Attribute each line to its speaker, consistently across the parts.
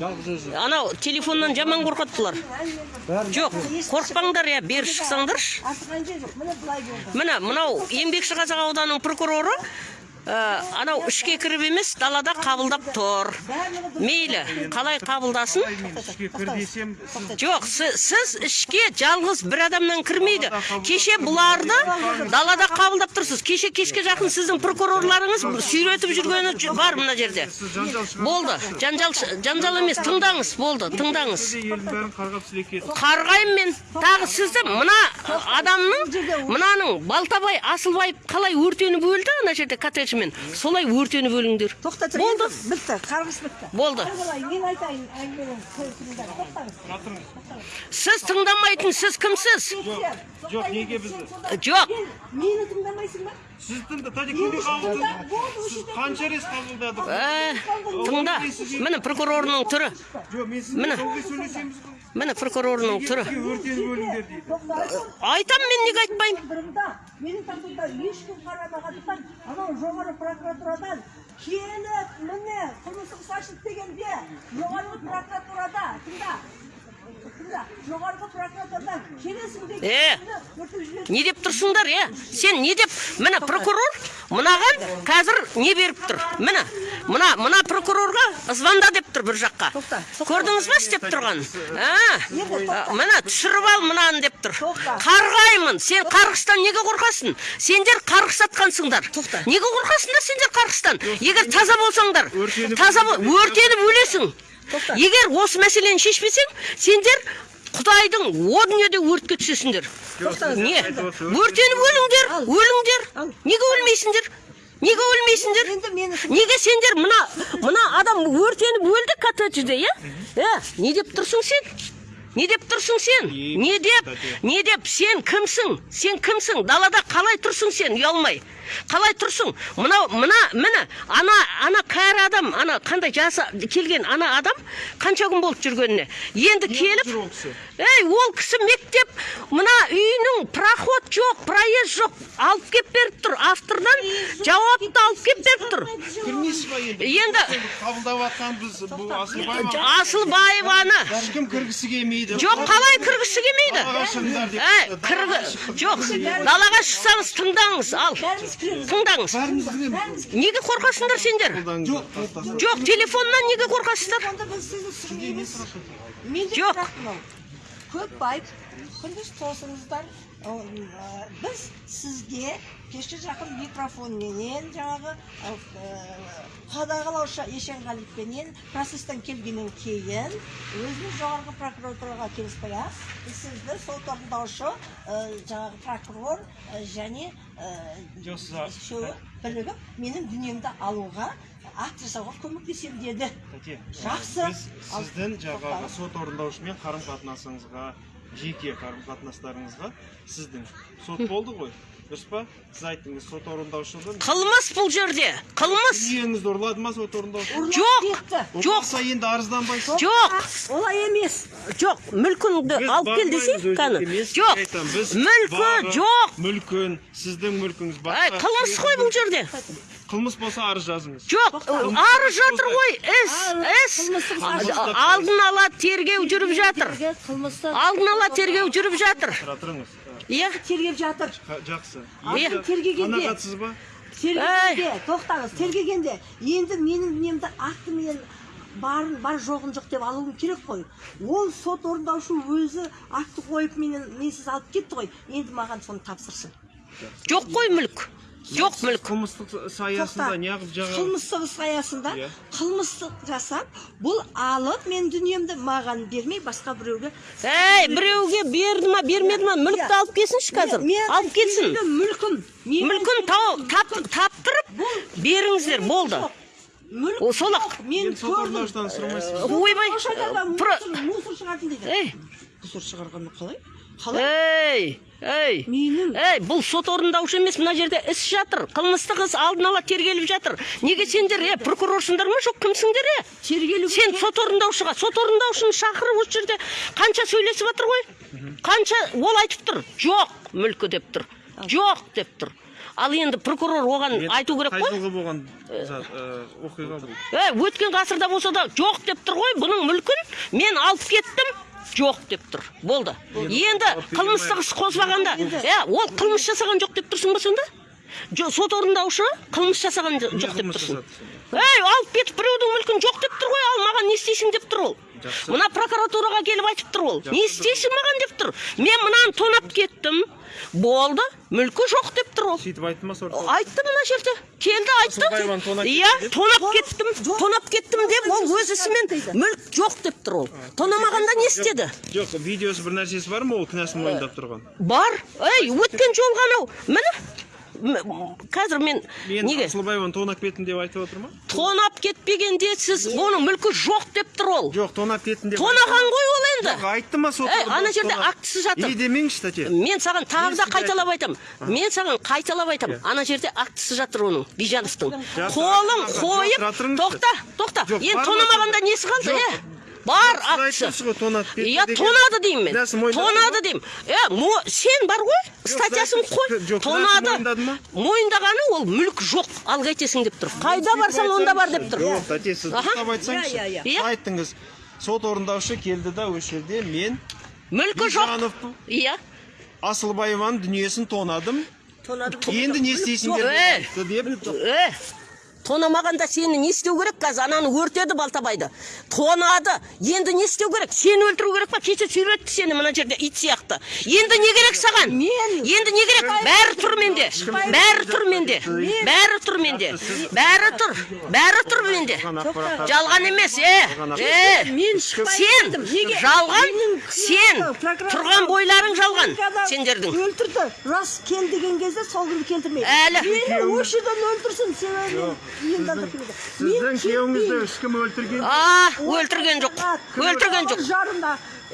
Speaker 1: Жалғыз өзі
Speaker 2: Анау телефоннан жаман қорқады бұлар. Жоқ, қорықпаңдар я, бері шықсаңдаршы.
Speaker 3: міне
Speaker 2: мынау еңбекші қазақ ауданының прокуроры анау ішке кіріп емес далада қабылдап тұр. Мейлі қалай қабылдасын? Жоқ сіз, ішке жалғыз бір адамнан кірмейді. Кеше бұларды далада қабылдап тұрсыз. Кеше кешке жақын сіздің прокурорларыңыз сүйретіп жүргені бар мына жерде. Болды. Жанжал жанжал емес тыңдаңыз. Болды тыңдаңыз. Қарғаймын мен тағы сізді. Мына адамның мынаның балтабай асылбаев қалай өртеніп өлді? Ана жерде коттеджмен солай өртеніп өліңдер.
Speaker 3: Тоқта тұр
Speaker 2: болды
Speaker 3: бітті қарғыс бітті.
Speaker 2: Болды.
Speaker 3: Мен айтайын
Speaker 1: жатырыңыз
Speaker 2: сіз тыңдамайтын сіз кімсіз?
Speaker 1: Жоқ неге бізді?
Speaker 2: жоқ.
Speaker 3: Мені тыңдамайсың ба?
Speaker 1: Сіз тыңда сіз қанша рет қабылдадық
Speaker 2: ә, тыңда. Міне прокурорының түрі.
Speaker 1: Жоқ мен
Speaker 2: Міне.
Speaker 1: сізбен сөйлесеміз.
Speaker 2: Міне прокурорының түрі. айтам мен неге айтпаймын?
Speaker 3: Менің тағдырда ешкім қарамағандықтан анау жоғары прокуратурадан келіп міне қылмыстық іс ашылды дегенде жоғарғы прокуратурада тыңда жоғарғы прокуратурадан келесің
Speaker 2: Е, не деп тұрсыңдар е? сен не деп? Міне прокурор мынаған қазір не беріп тұр? Міне мына мына прокурорға звонда деп тұр бір жаққа.
Speaker 3: Тоқта,
Speaker 2: көрдіңіз ба істеп тұрғанын? А, міне түсіріп ал мынаны деп тұр. Қарғаймын. Сен қарғыстан неге қорқасың? Сендер қарғыс атқансыңдар
Speaker 3: Тоқта.
Speaker 2: неге қорқасыңдар сендер қарғыстан? Егер таза болсаңдар таза бол- өртеніп өлесің.
Speaker 3: Тоқта.
Speaker 2: егер осы мәселені шешпесең сендер құдайдың о дүниеде өртке түсесіңдер не? өртеніп өліңдер өліңдер. Неге өлмейсіңдер? Неге өлмейсіңдер? Неге сендер мына мына адам өртеніп өлді коттеджде иә? Е не деп тұрсың сен? Не деп тұрсың сен? Не деп не деп? Сен кімсің? Сен кімсің? Далада қалай тұрсың сен? Ұялмай. Қалай тұрсың? Мынау мына міне ана ана кәрі адам ана қандай жасы келген ана адам қанша күн болды жүргеніне? Енді келіп
Speaker 1: жүр ол кісі?
Speaker 2: ей ол кісі мектеп мына үйінің проход жоқ проезд жоқ алып келіп беріп тұр автордан жауапты алып келіп беріп тұр.
Speaker 1: Енді. Қабылдап бұл асылбаева.
Speaker 2: асылбаеваны
Speaker 1: ешкім кіргісі келмейді?
Speaker 2: Жоқ қалай кіргісі келмейді? Жоқ далаға шықсаңыз тыңдаңыз ал. Тыңдаңыз неге қорқасыңдар сендер?
Speaker 1: Жоқ.
Speaker 2: Телефоннан неге қорқасыздар? Жоқ.
Speaker 3: көп байып күндіз тосыңыздар. Біз сізге кешке жақын микрофонменен жаңағы ы, қадағалаушы есенғалиевпенен процесстен келгеннен кейін өзіміз жоғарғы прокуратураға келіспей ақ сізді сот орындаушы ы, жаңағы прокурор ы, және ы,
Speaker 1: Жоқ, сіз-
Speaker 3: үшеуі бірігіп менің дүниемді алуға акт жасауға көмектесемін деді Жақсы.
Speaker 1: сіздің жаңағы сот орындаушымен қарым қатынасыңызға жеке қарым қатынастарыңызға сіздің сот болды ғой. Дұрыс па? Сіз айттыңыз сот орындаушыдан
Speaker 2: қылмыс бұл жерде. Қылмыс
Speaker 1: үйіңізді ұрлады ма сот орындаушы?
Speaker 2: Жоқ. жоқ.
Speaker 1: енді арызданбайсыз
Speaker 2: жоқ
Speaker 3: олай емес.
Speaker 2: Жоқ мүлкіңді алып кел
Speaker 1: бармаймыз
Speaker 2: десей
Speaker 1: өзі
Speaker 2: кәні.
Speaker 1: емес,
Speaker 2: жоқ. Мүлкі жоқ.
Speaker 1: мүлкін сіздің мүлкіңіз басқа.
Speaker 2: қылмыс қой бұл жерде.
Speaker 1: Қылмыс болса арыз жазыңыз.
Speaker 2: Жоқ арыз жатыр ғой іс іс алдын ала тергеу жүріп жатыр. алдын ала тергеу жүріп жатыр.
Speaker 1: Тұра тұрыңыз.
Speaker 2: Иә
Speaker 3: тергеп жатыр.
Speaker 1: Жақсы.
Speaker 2: Иә.
Speaker 3: Тергегенде.
Speaker 1: қанағатсыз ба?
Speaker 3: Тергегенде тоқтаңыз тергегенде енді менің дүниемді актімен барын бар жоғын жоқ деп алуым керек қой. Ол сот орындаушы өзі акті қойып менен менсіз алып кетті ғой. Енді маған соны тапсырсын.
Speaker 2: Жоқ қой мүлк. Жоқ мүлк
Speaker 1: қылмыстық іс аясында неғып жаңа
Speaker 3: қылмыстық іс аясында қылмыстық жасап бұл алып мен дүниемді маған бермей басқа біреуге
Speaker 2: әй біреуге берді ма бермеді ма мүлікті алып келсінші қазір алып келсін
Speaker 3: мүлкім
Speaker 2: мүлкін таптырып беріңіздер болды ақ.
Speaker 3: мен
Speaker 2: ойбай
Speaker 3: мусор шығардым дейді
Speaker 2: ей
Speaker 3: мусор шығарғаны қалай қалай?
Speaker 2: Ей ей
Speaker 3: менің?
Speaker 2: Ей бұл сот орындаушы емес мына жерде іс жатыр. Қылмыстық іс алдын ала тергеліп жатыр. Неге сендер е прокурорсыңдар ма жоқ кімсіңдер е?
Speaker 3: Тергелу
Speaker 2: сен сот орындаушыға сот орындаушыны шақырып осы жерде қанша сөйлесіп жатыр ғой? Қанша ол айтып тұр? Жоқ мүлкі деп тұр. Жоқ деп тұр. Ал енді прокурор оған айту керек
Speaker 1: қай
Speaker 2: қой.
Speaker 1: жылғы болған э, оқиға бұл?
Speaker 2: Ей, өткен ғасырда болса да жоқ деп тұр ғой бұның мүлкін. Мен алып кеттім. Жоқ деп тұр. Болды. Енді қылмыстық іс қозбағанда е ол қылмыс жасаған жоқ деп тұрсың ба сонда? Сот орындаушы қылмыс жасаған жоқ деп тұрсың. Ей алып кетіп біреудің мүлкін жоқ деп тұр ғой ал маған не істейсің деп тұр ол.
Speaker 1: Жақсы.
Speaker 2: мына прокуратураға келіп айтып тұр ол. Не істейсің маған деп тұр. Мен мынаны тонап кеттім. Болды мүлкі жоқ деп тұр ол.
Speaker 1: Сөйтіп айтты ма
Speaker 2: айтты мына жерде келді айтты. Иә тонап кеттім тонап кеттім деп ол өз ісімен мүлк жоқ деп тұр ол. Тонамағанда не істеді?
Speaker 1: Жоқ видеосы бір нәрсесі бар ма ол кінәсін мойындап тұрған?
Speaker 2: Бар. Ей өткен жолғы анау міне қазір мен неге?
Speaker 1: Асылбаеваны тонап кеттім деп айтып отыр ма?
Speaker 2: Тонап кетпегенде сіз оның мүлкі жоқ деп тұр ол.
Speaker 1: Жоқ тонап кеттім деп
Speaker 2: тонаған ғой ол енді.
Speaker 1: Жоқ, айтты ма сот орындаушы
Speaker 2: ана жерде актісі жатыр.
Speaker 1: и демеңізші тәте.
Speaker 2: Мен саған тағы да қайталап айтамын. мен саған қайталап айтамын ана жерде актісі жатыр оның бижановтың. Қолын қойып тоқта тоқта. Енді тонамағанда несі қалды
Speaker 1: Жоқ.
Speaker 2: Бар
Speaker 1: ғой тонап кетті
Speaker 2: иә тонады деймін мен. Тонады деймін. Е сен бар ғой? Статьясын қой. тонады. мойындағаны ол мүлік жоқ. Ал қайтесің деп тұр. Қайда барсаң онда бар деп тұр.
Speaker 1: Жоқ тәте сіз
Speaker 2: Аха.
Speaker 1: дұрыстап айтсаңызшы.
Speaker 3: Иә, иә,
Speaker 2: иә.
Speaker 1: Айттыңыз? Сот орындаушы келді да осы жерде. Мен
Speaker 2: мүлкі жоқ. Иә.
Speaker 1: Асылбаеваның дүниесін тонадым. Енді не істейсіңдер? Деп.
Speaker 2: Тонамағанда сені не істеу керек? Қазір ананы өртеді балтабайды. Тонады. Енді не істеу керек? Сені өлтіру керек па? Кеше сүйретті сені мына жерде ит сияқты. Енді не керек саған?
Speaker 3: Мен-
Speaker 2: енді не керек? Бәрі тұр менде. Бәрі тұр менде. Бәрі тұр менде. Бәрі тұр. Бәрі тұр менде.
Speaker 1: Жалған
Speaker 2: емес е е.
Speaker 3: Мен
Speaker 2: сен жалған сен тұрған бойларың жалған сендердің.
Speaker 3: өлтірді. Рас кел деген кезде сол күні келтірмейді.
Speaker 2: Әлі.
Speaker 3: мені осы жерден өлтірсін сен енді
Speaker 1: сіздің күйеуіңізді ешкім өлтірген
Speaker 2: а өлтірген жоқ. өлтірген жоқ.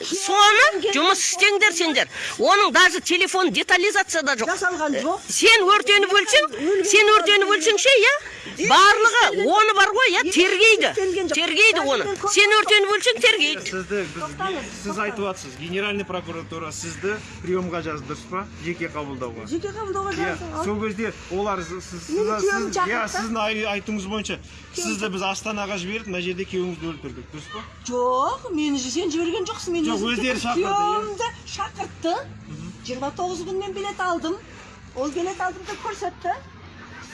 Speaker 2: Соны жұмыс істеңдер сендер. Оның даже телефон детализацияда жоқ.
Speaker 3: Жасалған жоқ.
Speaker 2: сен өртеніп өлсең сен өртеніп өлсең ше иә барлығы оны бар ғой иә тергейді. тергейді. Оны. Сен өртеніп өлсең тергейді.
Speaker 1: Сізді сіз айтып жатсыз генеральный прокуратура сізді приемға жазды дұрыс па? Жеке қабылдауға.
Speaker 3: Жеке қабылдауға
Speaker 1: иә сол кезде олар сіз, иә сіздің ай- айтуыңыз бойынша сізді біз астанаға жіберіп мына жерде күйеуіңізді өлтірдік дұрыс па
Speaker 3: жоқ мені сен жіберген жоқсың мен
Speaker 1: Жоқ, өздері шақырды, иә.
Speaker 3: күйеуімді шақыртты жиырма тоғыз күн мен билет алдым ол билет алдым деп көрсетті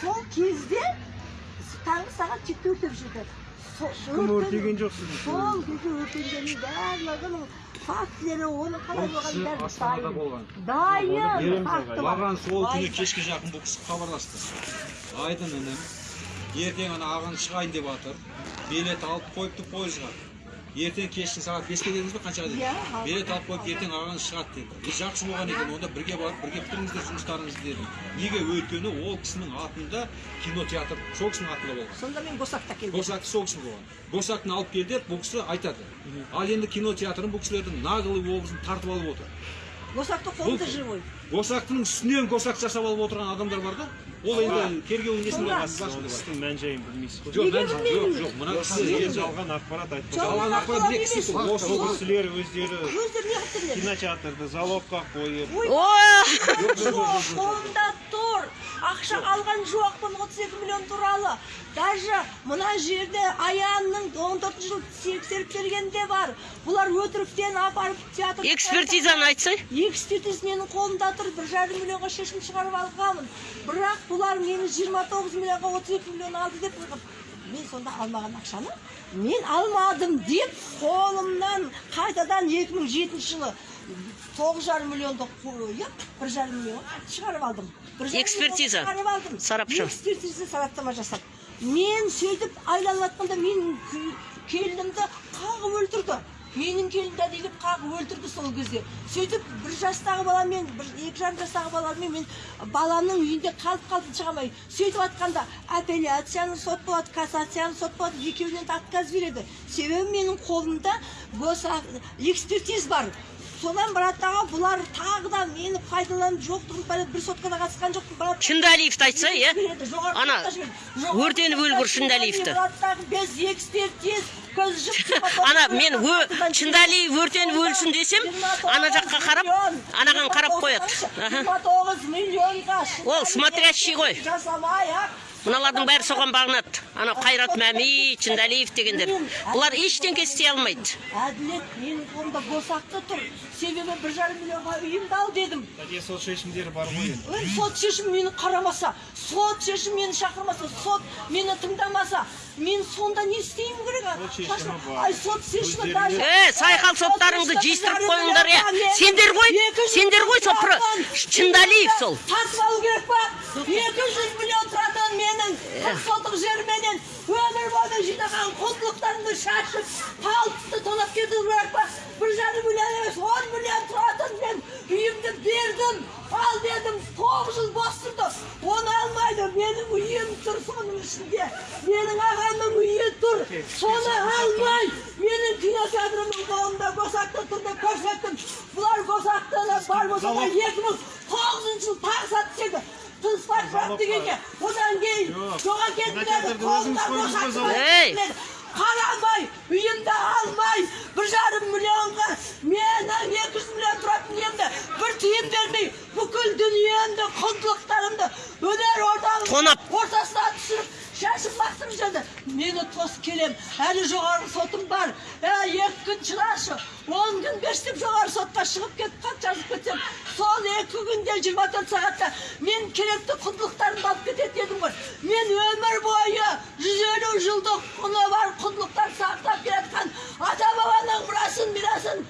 Speaker 3: сол кезде таңғы сағат жетіде өртеп жүрді
Speaker 1: ешкім өртеген жоқ сізді
Speaker 3: сол кезде өртенгеннің барлығының фактілері оны қалай болғанын бәрі
Speaker 4: астанада болған
Speaker 3: дайын
Speaker 1: Береміз
Speaker 3: факті
Speaker 1: ағай.
Speaker 3: бар.
Speaker 4: маған сол күні кешке жақын бұл кісі хабарласты айдын інім ертең ана ағаң шығайын деп жатыр билет алып қойыпты пойызға ертең кешкі сағат беске дедіңіз ба қаншаға
Speaker 3: Иә,
Speaker 4: дедіңіз
Speaker 3: алты.
Speaker 4: билет алып қойып ертең ағаң шығады деді. И жақсы болған екен онда бірге барып бірге бітіріңіздер жұмыстарыңызды дедім. Неге өйткені ол кісінің атында кинотеатр сол кісінің атында болған
Speaker 3: сонда мен госакта келдім.
Speaker 4: Госакты сол кісі болған. Госактыны алып келді бұл кісі айтады. Ал енді кинотеатрын бұл кісілердің наглый образын тартып алып отыр.
Speaker 3: Госакта қолымда живой.
Speaker 4: госактың үстінен госак жасап алып отырған адамдар бар да? Ол енді тергеу несінде
Speaker 3: Сонда-
Speaker 4: қатысы
Speaker 1: істің мән жайын білмейсіз ғой
Speaker 4: жоқ жоқ. Мына
Speaker 1: сізге жалған ақпарат айтып
Speaker 3: Жалған
Speaker 4: жалған ақпарат осы
Speaker 1: кісілер өздері кинотеатрды залогқа қойып
Speaker 3: қолымда тұр. Ақша алған жоқпын 32 миллион туралы. Даже мына жерде аянның 14 жыл тексеріп бергенде бар. Бұлар өтіріктен апарып театр
Speaker 2: экспертизаны айтсай.
Speaker 3: Экспертиза менің қолымда тұр бір жарым миллионға шешім шығарып алғанмын. Бірақ бұлар мені 29 миллионға 32 миллион алды деп мен сонда алмаған ақшаны мен алмадым деп қолымнан қайтадан 2007 жылы тоғыз жарым миллионды қойып бір жарым миллионға шығарып алдым. Бір
Speaker 2: Экспертиза.
Speaker 3: шығарып алдым.
Speaker 2: Сарапшы.
Speaker 3: экспертиза сараптама жасап. Мен сөйтіп айланып жатқанда менің келінімді қағып өлтірді менің келінімді әдейілеп қағып өлтірді сол кезде сөйтіп бір жастағы баламен бір екі жарым жастағы баламен мен баламның үйінде қалып қалдым шыға алмай сөйтіп жатқанда апелляцияны сот болады кассацияны сот болады екеуінен отказ береді себебі менің қолымда госа экспертиз бар содан аға бұлар тағы да мені пайдаланып жоқтығын бәле бір соткада қатысқан жоқпын. Брат
Speaker 2: шындалиевті айтса иә? ана өртеніп өлгір Шындалиевті.
Speaker 3: экспертиз
Speaker 2: ана мен шындалиев өртеніп өлсін десем ана жаққа қарап анаған қарап қояды Аха.
Speaker 3: 29 миллионға
Speaker 2: Ол смотрящий ғой.
Speaker 3: жасамай ақ
Speaker 2: мыналардың бәрі соған бағынады. Анау қайрат мәми шындалиев дегендер. Бұлар ештеңке істей алмайды.
Speaker 3: Әділет менің қолымда босақты тұр. Себебі бір жарым миллионға үйімді ал дедім
Speaker 1: сот шешімдері бар ғой енді.
Speaker 3: Ой, сот шешім мені қарамаса сот шешім мені шақырмаса сот мені тыңдамаса мен сонда не істеуім керек? А?
Speaker 1: Сот шешімі бар.
Speaker 3: ай сот шешімі даже
Speaker 2: е сайқал соттарыңды жиыстырып қойыңдар е. Сендер ғой сендер ғой сол шындалиев сол.
Speaker 3: Тартып алу керек па? Екі жүз миллион қырық жерменен өмір бойы жинаған құндылықтарымды шашып палтысты тонап кету керек па? бір жарым миллион емес он миллион тұратын мен үйімді бердім. Ал дедім тоғыз жыл бос тұрды оны алмайды менің үйім тұр соның ішінде. Менің ағамның үйі тұр соны алмай. Менің кинотеатрымның қолында госакта тұр деп көрсеттім. Бұлар госактыны бар болса да екі мың тоғызыншы жылы тағы сатып жеді тыныспай прав дегенге одан кейін
Speaker 1: Жоқ.
Speaker 3: жоға
Speaker 1: залог.
Speaker 2: Ей!
Speaker 3: қарамай үйімді алмай бір жарым миллионға менің екі жүз миллион тұратын үйімді бір тиын бермей бүкіл дүниемді құндылықтарымды өнер
Speaker 2: Тонап.
Speaker 3: ортасына түсіріп шашып лақтырып жіберді мені тосып келем әлі жоғарғы сотым бар ә, екі күн шыдашы он күн берші жоғары сотқа шығып кетіп хат жазып кетсем сол екі күнде жиырма төрт сағатта мен керекті құндылықтарымды алып кететін едім ғой мен өмір бойы жүз елу жылдық құны бар құндылықтар сақтап келе жатқан ата бабаның мұрасын мирасын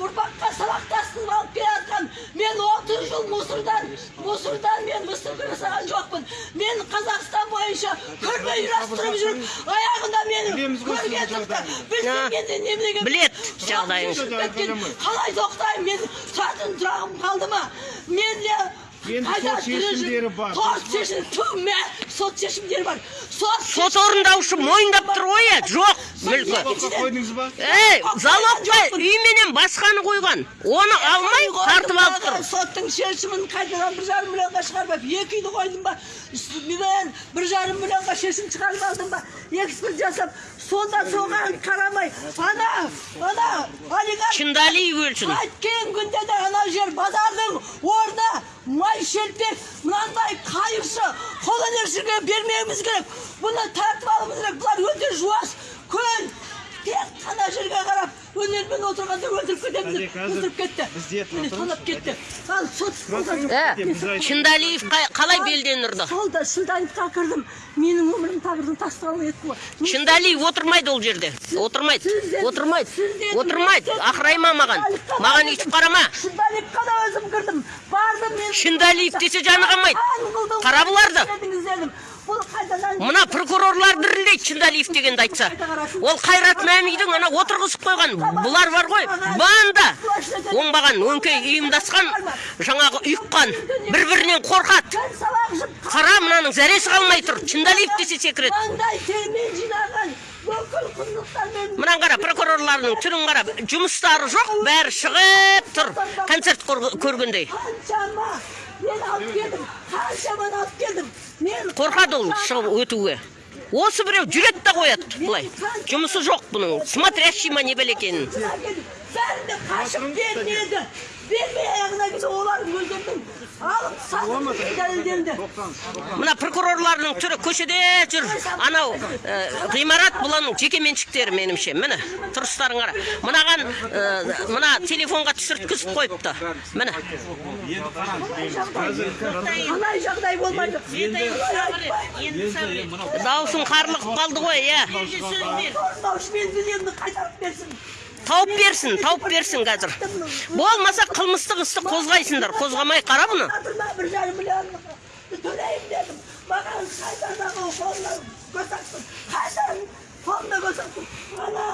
Speaker 3: ұрпаққа сабақтастырып алып келе жатқан мен отыз жыл мусордан мусордан мен выставка жасаған жоқпын мен қазақстан бойынша көрме ұйымдастырып жүріп аяғында менің неменеге
Speaker 2: білет жағдайыңызды.
Speaker 3: кеткен қалай тоқтаймын мен тұратын тұрағым қалды ма мен де
Speaker 1: Енді сот шешімдері бар.
Speaker 3: сот шешім ту, мә, сот шешімдері бар сот
Speaker 2: сот орындаушы мойындап тұр ғой е жоқ мүлкі
Speaker 1: қойдыңыз ба
Speaker 2: ей залогқа үй менен басқаны қойған оны алмай тартып алып тұр
Speaker 3: соттың шешімін қайтадан бір жарым миллионға шығарып алып екі үйді қойдым ба мен бір жарым миллионға шешім шығарып алдым ба эксперт жасап сонда соған қарамай ана ана олигарх
Speaker 2: шындалиев өлсін
Speaker 3: қайткен күнде де анау жер базардың орны май шелпек мынандай қайыршы қолөнершіге бермеуіміз керек бұны тартып алуымыз керек. Бұлар өте жуас көл тек қана жерге қарап өнермен отырғанда өлтіріп кетеміз деп өлтіріп кетті.
Speaker 1: бізде
Speaker 3: міне тонап кетті. ал сот
Speaker 2: шындалиев қалай белден ұрды?
Speaker 3: сол да шынтайымға кірдім. Менің өмірім тағдырдың тасталып етті ғой.
Speaker 2: Шындалиев отырмайды ол жерде. Отырмайды. отырмайды. отырмайды. ақырайма маған? Маған өйтіп қарама
Speaker 3: шындалиевқа да өзім кірдім. Бардым мен.
Speaker 2: Шындалиев десе жаны қалмайды. Қара бұларды. Мына прокурорлар дірілдейді шындалиев дегенді айтса. Ол қайрат мәмидің ана отырғызып қойған. Бұлар бар ғой банда. Оңбаған өңкей ұйымдасқан жаңағы ұйыққан бір бірінен қорқады. Қара мынаның зәресі қалмай тұр шындалиев десе секіреді. Мынаны қара прокурорлардың түрін қара жұмыстары жоқ бәрі шығып тұр. Концерт көр- көргендей.
Speaker 3: Қаншама мен алып келдім қаншаманы алып келдім.
Speaker 2: Қорқады ол шығып өтуге осы біреу жүреді да қояды былай. Жұмысы жоқ бұның. Смотрящий ма не екенін.
Speaker 3: Бәрін де қашып бермеді бермей аяғына келді олардың өздерінің алып сатып дәлелденді
Speaker 2: мына прокурорлардың түрі көшеде жүр анау ғимарат бұлардың жеке меншіктері меніңше міне тұрыстарын қара мынаған мына телефонға түсірткізіп қойыпты міне
Speaker 4: енді қараңыз
Speaker 3: қалай жағдай болмайды
Speaker 2: дауысың қарлығып қалды ғой иә
Speaker 3: мен дүниемді қайтарып берсін
Speaker 2: тауып берсін тауып берсін қазір. Болмаса қылмыстық істі қозғайсыңдар. Қозғамай қара бұны.
Speaker 3: Бір жарым миллион төлеймін дедім. Маған қайтардағы қолына көрсеттім қайтарым қолына көрсеттім ана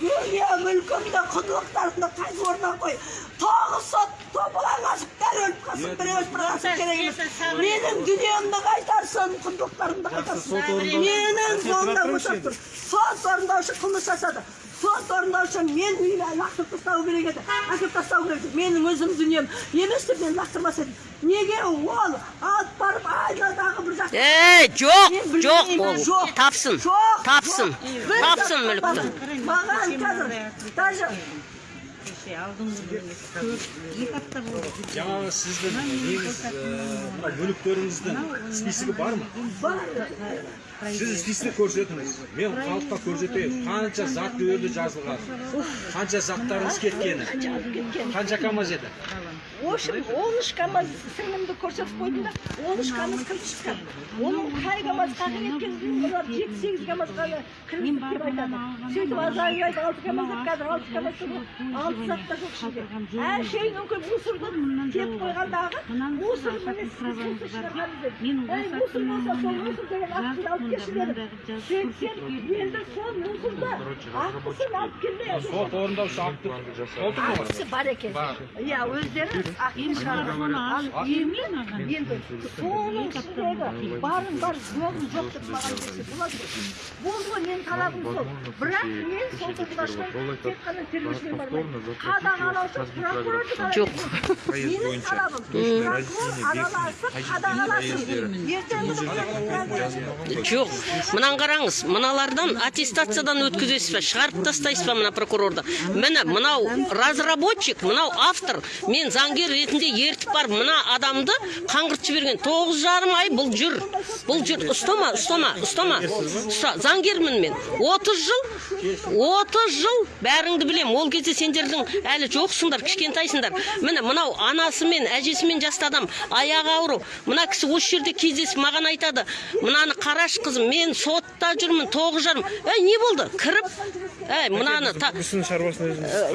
Speaker 3: дүние мүлкімді құндылықтарымды қайтып орнына қой. Тоғыз сот топалаңасып бәрі өліп қалсын бір өліп керек емес менің дүниемді қайтарсын құндылықтарымды қайтарсын менің жолымда отырсын сот орындаушы қылмыс жасады сот орындаушы мен үйіне лақтырып тастау керек еді әкеліп тастау керек еді менің өзім дүнием емес деп мен лақтырмас едім неге ол алып барып айнадағы бір жаққа
Speaker 2: ей жоқ жоқ ол
Speaker 3: жоқ,
Speaker 2: тапсын
Speaker 3: жоқ,
Speaker 2: тапсын тапсын мүлікті
Speaker 3: маған қазір даже
Speaker 5: екі апта болды
Speaker 4: жаңағы сіздің негіз мына мүліктеріңіздің списогі бар ма
Speaker 3: бар
Speaker 4: сіз список көрсетіңіз. Мен халыққа көрсетейін. Қанша зат өлі жазылған. Қанша заттарыңыз кеткені. қанша камаз еді?
Speaker 3: В общем он үш камаз сіңлімді көрсетіп қойдым да он үш камаз кіріп шыққан. Оның қай камаз қағып кеткенін мына жеті сегіз камазға кіргізді деп айтады. сөйтіп азайып айтты алты камаз деп қазір алты камаз алты зат та жоқ ішінде. әшейін өңкей мусорды тиеп қойғандағы мусор міне сіз мусор деп мусор болса сол мусор деген ақшаны алып келшілер сөйтсем енді сол мусорды ақысын алып келмей
Speaker 4: сот орындаушы алып толтырды ғой
Speaker 3: ақысы бар екен иә өздері ақысын шығарған ал енді енді соның ішіндегі барын бар жоғын жоқ деп маған десе болады ғой. болды ғой менің талабым сол бірақ мен орындаушылар тек қана қадағалаушы прокурорды
Speaker 2: Жоқ.
Speaker 3: менің талабым прокурор араласып қадағаласын ертең мұны
Speaker 2: жоқ мынаны қараңыз мыналардан аттестациядан өткізесіз ба шығарып тастайсыз ба мына прокурорды? Міне мынау разработчик мынау автор мен заңгер ретінде ертіп барып мына адамды қаңғыртып жіберген. Тоғыз жарым ай бұл жүр. Бұл жүр. Ұстама ұстама ұстама ұста заңгермін мен. Отыз жыл отыз жыл бәріңді білем. Ол кезде сендердің әлі жоқсыңдар кішкентайсыңдар. Міне мынау анасымен әжесімен жасты адам аяғы ауру мына кісі осы жерде кездесіп маған айтады. Мынаны қарашы қызым мен сотта жүрмін тоғыз жарым. Ей не болды? Кіріп ей мынаны
Speaker 1: өзіңіз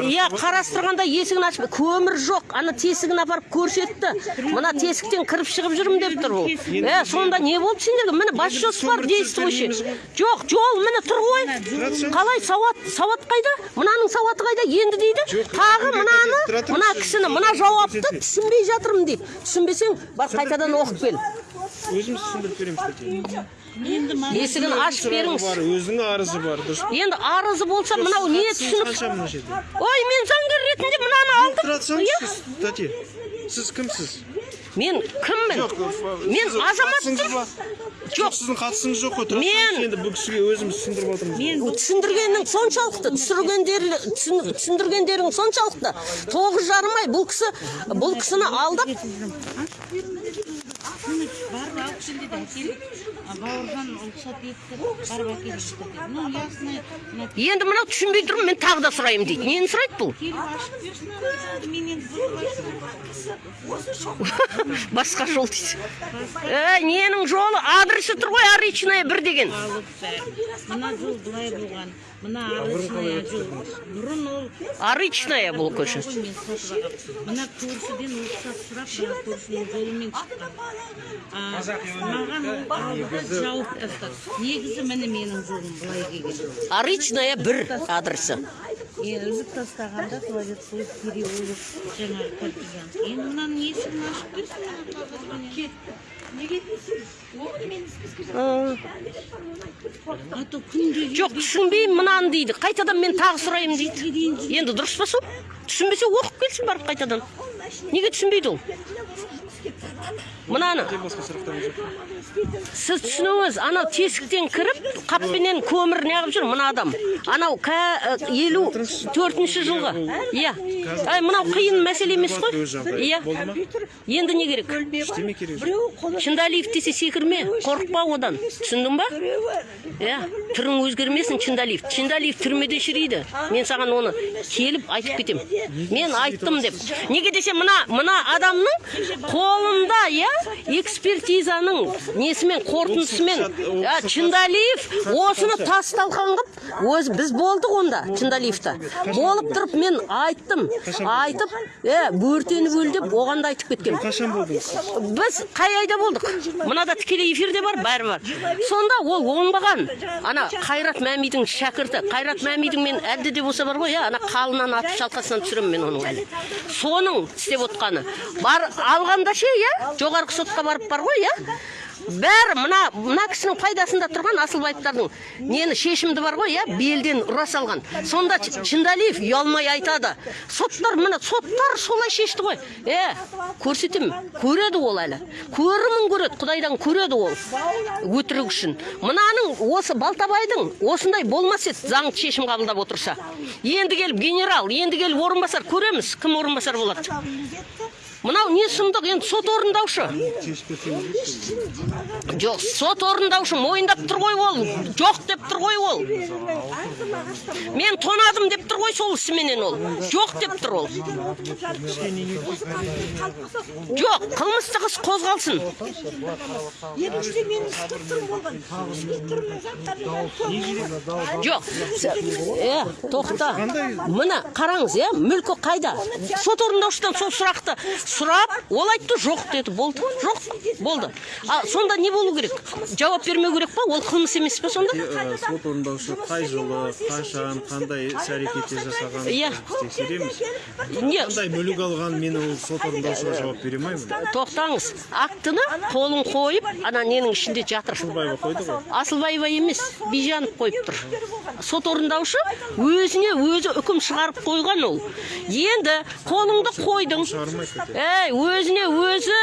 Speaker 2: иә қарастырғанда есігін ашып көмір жоқ ана тесігін апарып көрсетті. Мына тесіктен кіріп шығып жүрмін деп тұр ол. Е сонда не болды сендерге міне бас жоспар действующий жоқ жол міне тұр ғой. Қалай сауат сауат қайда? Мынаның сауаты қайда? Енді дейді тағы мынаны мына кісіні мына жауапты түсінбей жатырмын дейді. Түсінбесең бар қайтадан оқып кел.
Speaker 1: өзіміз түсіндіріп береміз.
Speaker 2: Есігін ашып беріңіз
Speaker 1: бар өзінің арызы бар дұрыс
Speaker 2: енді арызы болса мынау не түсініп ой мен заңгер ретінде мынаны алдым иә
Speaker 1: тәте сіз кімсіз
Speaker 2: мен кіммін
Speaker 1: жоқ
Speaker 2: мен азаматпын жоқ
Speaker 1: сіздің қатысыңыз жоқ қой
Speaker 2: Мен-
Speaker 1: енді бұл кісіге өзіміз түсіндіріп отырмыз
Speaker 2: түсіндіргенің соншалықты түсіргендер түсін- түсіндіргендерің соншалықты тоғыз жарым ай бұл кісі бұл кісіні алдап
Speaker 5: бауыржан рұқсат етті барып әкеліп ну ясно
Speaker 2: енді мынау түсінбей тұрмын мен тағы да сұраймын дейді. Нені сұрайды бұл? Басқа жол дейді ненің жолы? Адресі тұр ғой аричная бір деген.
Speaker 5: Мына жол былай болған. Мына арысная жол бұрын ол
Speaker 2: аричная бұл көше
Speaker 5: мына көршіден рұқсат сұрап мына көршінің жолымен шыққан А, маған ол алдыға жауып тастады негізі міне менің жолым былай келген
Speaker 2: аричная бір адресі
Speaker 5: е іліп тастағанда Творецкий переулок. Жаңағы партизан енді мынаның есігін ашып берсін қазір
Speaker 2: жоқ түсінбеймін мынаны дейді. Қайтадан мен тағы сұраймын дейді. Енді дұрыс па сол түсінбесе оқып келсін барып қайтадан. Неге түсінбейді ол? Мынаны. Сіз түсініңіз анау тесіктен кіріп қаппенен көмір неғып жүр мына адам? Анау э, елу төртінші жылғы. Иә. Ай мынау қиын мәселе емес қой. Иә. Енді не керек? Чындалиев десе секірме қорықпа одан. Түсіндің ба? Иә. Түрің өзгермесін чындалиев. Чындалиев түрмеде шірейді мен саған оны келіп айтып кетем. Мен айттым деп. Неге десе мына мына адамның қолында иә экспертизаның несімен қорытындысымен чындалиев осыны тас талқан қылып өзі біз болдық онда чындалиевта болып тұрып мен айттым айтып е бөртеніп өл деп оған да айтып кеткем
Speaker 1: қашан болдыңыз
Speaker 2: біз қай айда болдық? Мынада тікелей эфирде бар бәрі бар. Сонда ол оңбаған. Ана қайрат мәмидің шәкірті. Қайрат мәмидің мен әлде де болса бар ғой иә ана қалынан атып шалқасынан түсіремін мен оның әлі соның істеп отқаны бар алғанда ше иә жоғарғы сотқа барып бар ғой иә бәрі мына мына кісінің пайдасында тұрған асылбаевтардың нені шешімді бар ғой иә? Белден ұра салған сонда чындалиев ұялмай айтады. Соттар міне соттар солай шешті ғой. Е көрсетемін. Көреді ол әлі. Көрімін көреді құдайдан көреді ол өтірік үшін. Мынаның осы балтабайдың осындай болмас еді заңды шешім қабылдап отырса. Енді келіп генерал енді келіп орынбасар көреміз кім орынбасар болады? Мынау не сұмдық енді сот орындаушы. Жоқ сот орындаушы мойындап тұр ғой ол. Жоқ деп тұр ғой ол. Мен тонадым деп тұр ғой сол ісіменен ол. Жоқ деп тұр ол. Жоқ қылмыстық іс қозғалсын.
Speaker 3: Екіншіден
Speaker 2: жоқ. Е тоқта. Міне қараңыз иә мүлкі қайда? Сот орындаушыдан сол сұрақты сұрап ол айтты жоқ деді. Болды. Жоқ болды. А сонда не болу керек? Жауап бермеу керек па? Ол қылмыс емес пе сонда?
Speaker 1: Сот орындаушы қай жылы қашан қандай іс әрекеттер жасаған
Speaker 2: Иә.
Speaker 1: тексереміз.
Speaker 2: Не?
Speaker 1: Қандай мүлік алған мен ол сот орындаушыға жауап бере алмаймын.
Speaker 2: Тоқтаңыз. Актіні қолын қойып ана ненің ішінде жатыр.
Speaker 1: Асылбаева қойды ғой.
Speaker 2: Асылбаева емес бижанов қойып тұр. Сот орындаушы өзіне өзі үкім шығарып қойған ол. Енді қолыңды қойдың. Ей өзіне өзі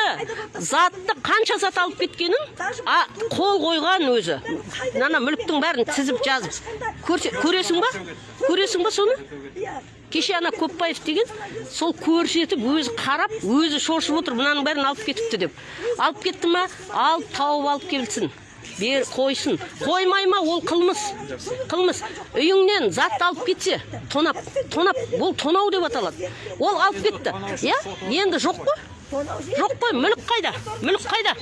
Speaker 2: затты қанша зат алып кеткенін а қол қойған өзі. Ана мүліктің бәрін тізіп жазып. Көрсе, көресің ба? көресің ба соны? Кеше ана көпбаев деген сол көрсетіп өзі қарап өзі шошып отыр мынаның бәрін алып кетіпті деп. Алып кетті ма? Алып тауып алып келсін бер қойсын қоймай ма ол қылмыс қылмыс. Үйіңнен затты алып кетсе тонап тонап ол тонау деп аталады. Ол алып кетті иә? Енді жоқ қой? Жоқ қой мүлік қайда? Мүлік қайда?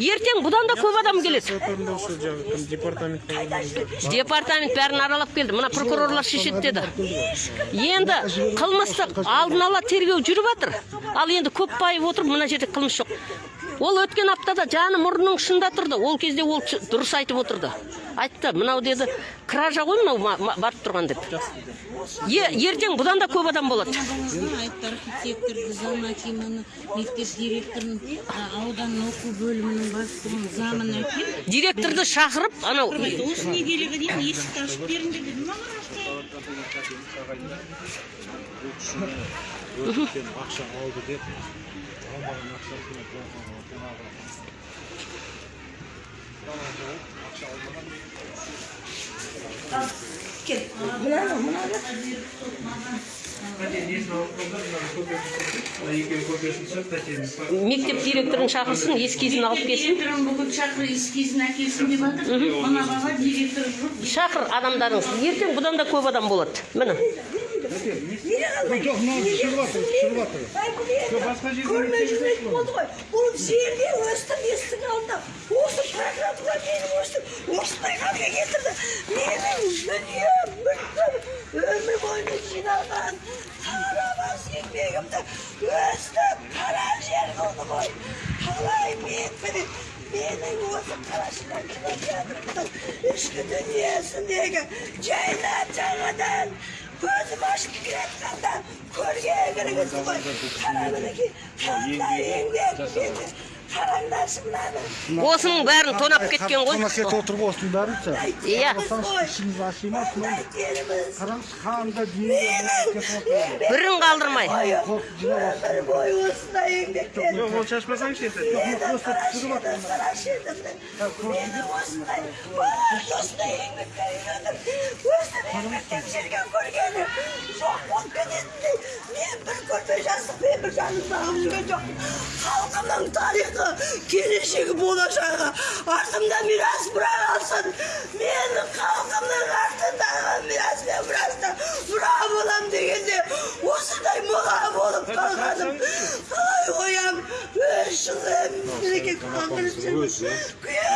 Speaker 2: Ертең бұдан да көп адам келеді.
Speaker 1: Департамент
Speaker 2: бәрін аралап келді. Мына прокурорлар шешеді деді. Енді қылмыстық алдын ала тергеу жүріп жатыр ал енді көп байып отырып мына жерде қылмыс жоқ. Ол өткен аптада жаны мұрнының ұшында тұрды. Ол кезде ол дұрыс айтып отырды. Айтты мынау деді кража ғой мынау барып тұрған деп. Е, ертең бұдан да көп адам болады.
Speaker 5: Айтты архитектор акиманы мектеп директорын аудан оқу бөлімінің бастығын замын әкеліп
Speaker 2: директорды шақырып анау
Speaker 5: осы недельеге дейін есікті ашып беріңдер деді
Speaker 1: ақша алды деп алмаған ақшасына жаңағы
Speaker 3: мынаны мынаны
Speaker 2: мектеп директорын шақырсын эскизін алып келсін.
Speaker 5: Директорын бүгін шақыр эскизін әкелсін деп жатыр мына бала директор
Speaker 2: шақыр адамдарыңыз. Ертең бұдан да көп адам болады. Міне.
Speaker 3: Жүрмейтін болды ғой бұл жерде өстім есіктің алдында осы прокуратура мені өстіп осындай халге келтірді менің дүнием мүлкім өмір бойына жиналған тарамас еңбегімді өстіп қара жер қылды ғой қалай мен міне менің осы қарашыдан кінәм жатырмын ішкі дүниесіндегі жайлап жаңадан көзім ашып келатқанда көрген кіргізді ғой қара мінекей қандай еңбек қараңдаршы мынаны
Speaker 2: осының бәрін тонап кеткен ғой.
Speaker 6: кетіп отыр ғой осының бәрін
Speaker 2: иә.
Speaker 6: Ішіміз аши ма
Speaker 3: қандай теріміз
Speaker 6: қараңыз қандай
Speaker 3: менің
Speaker 2: бірін қалдырмай.
Speaker 3: Өмір бойы осындай еңбектен
Speaker 1: жоқ ол шашпасаңшы енді
Speaker 3: мені осындай балаларды осындай еңбекпен үйретіп өстіп еңбектен жүрген көргенім жоқ болып кететіндей мен бір көрпе жүрген жоқпын халқымның тарихы келешегі болашағы артымда мирас мұра қалсын мен халқымның артындағы мирас пен мұрасты мұра боламын дегенде осындай мұра болып қалғаным қалай қоям үш kızım. Bereket kaldırırsın.
Speaker 4: Өзі.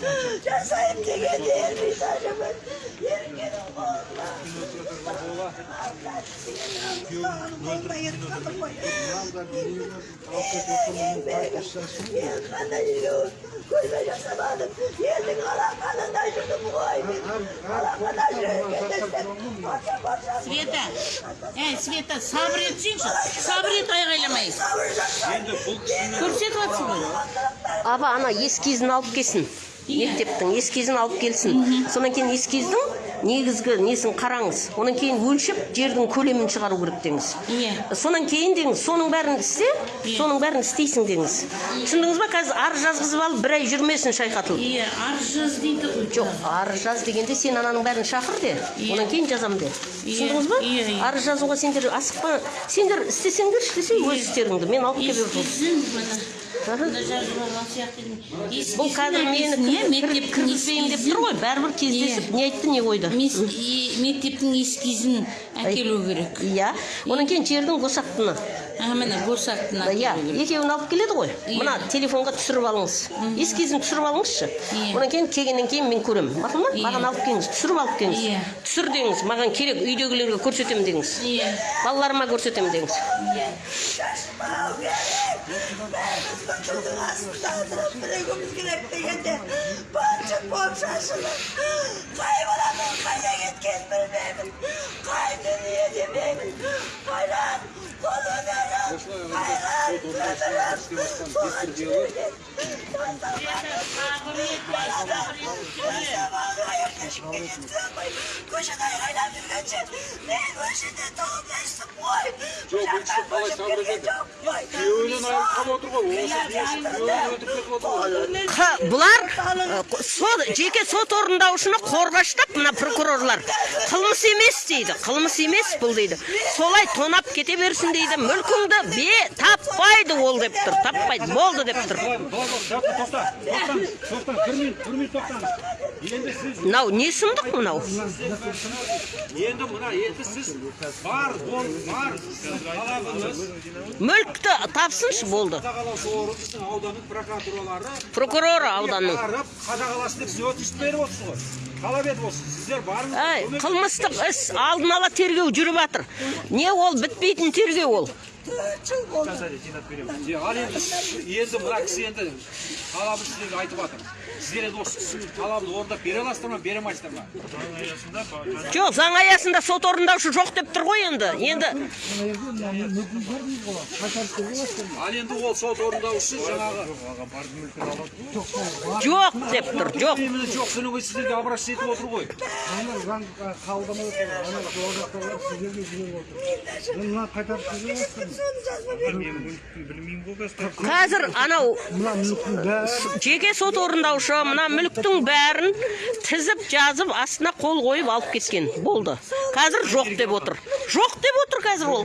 Speaker 3: Жасайым деген жасамадым. Елдің алақанында жүрдім ғой. Жүрген Патша патша.
Speaker 5: Света, Света, сабыр етсеңші. Сабыр ет айғайламай. Көрсетіп жатсың ғой.
Speaker 2: Аба ана ескизін алып келсін. Мектептің ескизін алып келсін. Сонан кейін ескиздің негізгі несін қараңыз. Онан кейін өлшеп жердің көлемін шығару керек деңіз.
Speaker 5: Иә.
Speaker 2: Сонан кейін деңіз, соның бәрін істе, соның бәрін істейсің деңіз. Түсіндіңіз ба? Қазір арыз жазғызып алып бір ай жүрмесін шайқатылып.
Speaker 5: Иә, арыз жаз дейді ғой.
Speaker 2: Жоқ, арыз жаз дегенде сен ананың бәрін шақыр де, онан кейін жазам де. Түсіндіңіз ба?
Speaker 5: Иә, иә.
Speaker 2: Арыз жазуға сендер асықпа. Сендер істесеңдер істесе өз істеріңді. Мен алып келіп жүрмін.
Speaker 5: Сияқты.
Speaker 2: Бұл қазір мені кіргізбеймін деп тұр ғой. Бәрібір кездесіп не айтты, не қойды.
Speaker 5: Мектептің эскизін әкелу керек.
Speaker 2: Иә. Онан кейін жердің босақтыны.
Speaker 5: А, міне босақтын
Speaker 2: Иә, екеуін алып келеді ғой. Мына телефонға түсіріп алыңыз. Ескизін түсіріп алыңызшы. Онан кейін келгеннен кейін мен көремін. Мақұл ма? Маған алып келіңіз, түсіріп алып келіңіз.
Speaker 5: Иә.
Speaker 2: Түсір деңіз, маған керек, үйдегілерге көрсетемін деңіз.
Speaker 5: Иә.
Speaker 2: Балаларыма көрсетемін деңіз.
Speaker 3: Hazırlık bırakmamız gerek degende. Bahçe bol şaşırır. Kaybolamam
Speaker 2: бұлар сот жеке сот орындаушыны қорғаштап мына прокурорлар. Қылмыс емес дейді қылмыс емес бұл дейді. Солай тонап кете берсін дейді мүлкіңді бе таппайды ол деп тұр таппайды болды деп тұр мынау не сұмдық мынау
Speaker 4: енді мына енді сіз бар бар талабыңыз
Speaker 2: мүлікті тапсыншы болды
Speaker 4: ауданның прокуратуралары
Speaker 2: прокуроры ауданның
Speaker 4: қадағаласын деп сіз өтініш беріп отырсыз ғой талап етіп отырсыз сіздер барыңыз.
Speaker 2: Қылмыстық іс алдын ала тергеу жүріп жатыр не ол бітпейтін тергеу ол?
Speaker 3: Çıl oldu.
Speaker 4: Е, ал енді енді мына кісі енді талабын сіздерге айтып жатыр сіздер енді осы кісінің талабын орындап бере аласыздар ма бере алмайсыздар ма
Speaker 1: заң аясында ба-
Speaker 2: жоқ заң аясында сот орындаушы жоқ деп тұр ғой енді енді
Speaker 4: ал енді ол сот орындаушысы жаңағы
Speaker 2: жоқ деп тұр жоқ
Speaker 4: жоқ содан кейін сіздерге обращение етіп отыр ғой
Speaker 6: Ана заң қабылдамай отыр. Ана жол жақтағылар сіздерге жіберіп отыр. Мен мына қайтарып беріп жатырмын.
Speaker 3: Sonu жазма
Speaker 1: мен мүліктің білмеймін ғой қазір
Speaker 2: анау жеке сот орындаушы мына мүліктің бәрін тізіп жазып астына қол қойып алып кеткен болды қазір жоқ деп отыр жоқ деп отыр қазір ол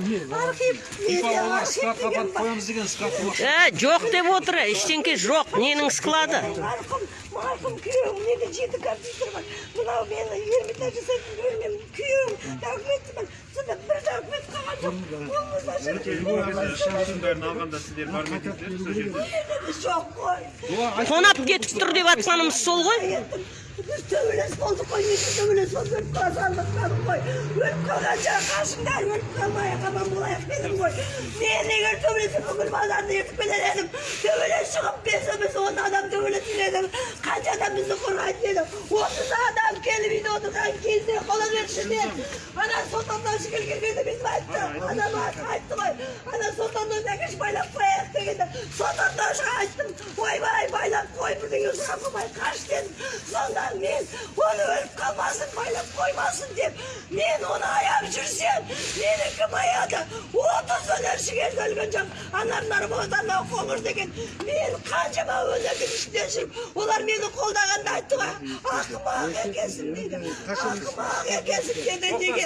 Speaker 2: ә, жоқ деп отыр ештеңке жоқ ненің склады
Speaker 3: Markum, markum köyüm ne de ciddi kapitır var. Buna beni 20 tane saydım görmem. Köyüm, hükümetim ben.
Speaker 1: Бәрін алғанда сіздер кетсіздер сол жерде
Speaker 3: koy.
Speaker 4: олар
Speaker 2: тонап кетіп тұр деп жатқанымыз сол ғой
Speaker 3: Biz tövüles olduk koy. Neyse tövüles olduk. Ölüp kazandıklarım koy. Ölüp kalacak karşımda. Ölüp kalmaya kalan bulayak dedim koy. Niye ne gör tövülesi bugün pazarda yırtıp edelim. Tövüles çıkıp besimiz on adam tövülesi dedim. Kaç adam bizi kuraydı dedim. 30 adam ki келіп үйде отырған кезде қола бершіден ана сұлтандашы келген кезде бүйтіп айтты ана айтты ғой ана сұлтандан әкеш байлап қояйық дегенде сұлтандашыға айттым ойбай байлап қой бірдеңе сұрап қоймай қаш дедім сонда мен оны өліп қалмасын байлап қоймасын деп мен оны аяп жүрсем мені кім аяды отыз өнерші келді өлген жоқ анар нарбота анау қоңыр деген мен қаншама өнердің ішінде жүріп олар мені қолдағанда айтты ғой ақымақ екенсің дейді ақымақ екенсің деді неге